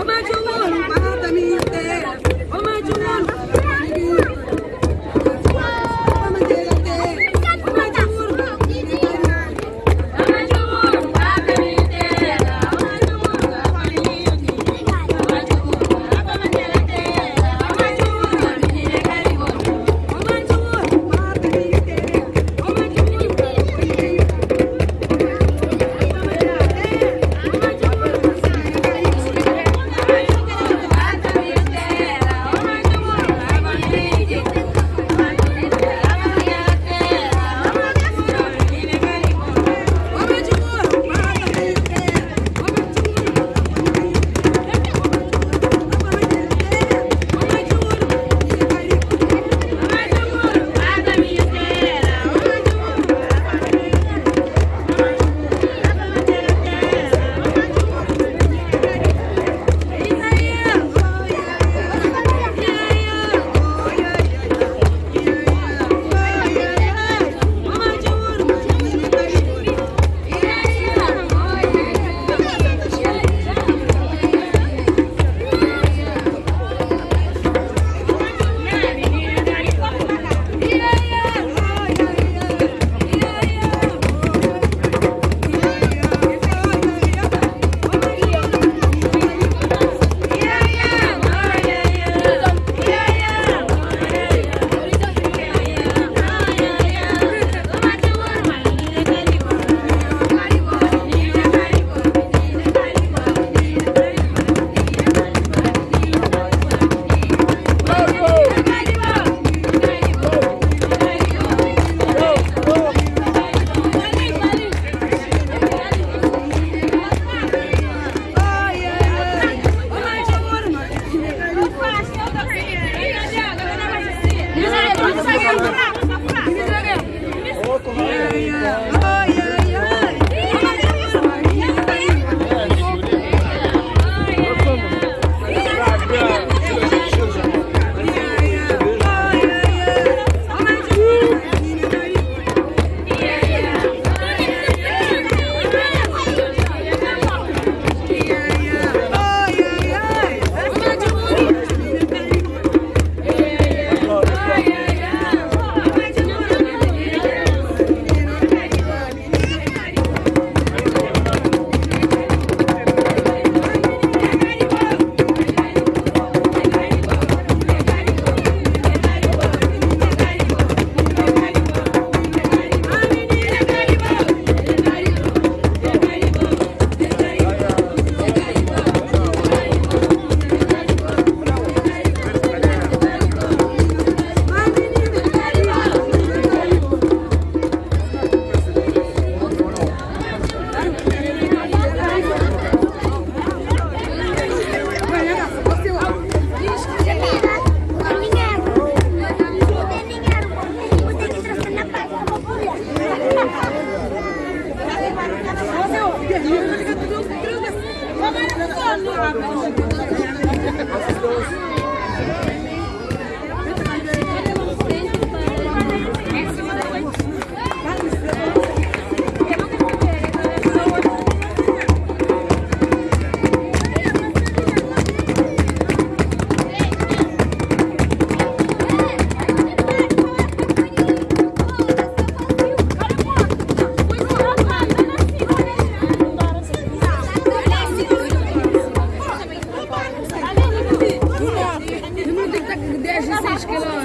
وما جنون ما تميته وما Yeah. Ashkelon.